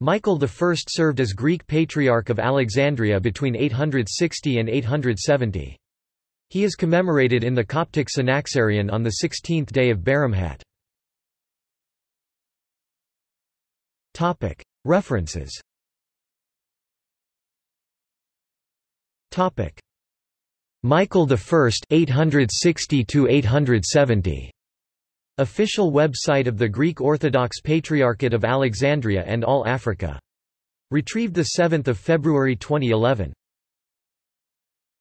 Michael I served as Greek Patriarch of Alexandria between 860 and 870. He is commemorated in the Coptic Synaxarion on the 16th day of Baramhat. References Michael I 860 870 Official website of the Greek Orthodox Patriarchate of Alexandria and All Africa. Retrieved 7 February 2011.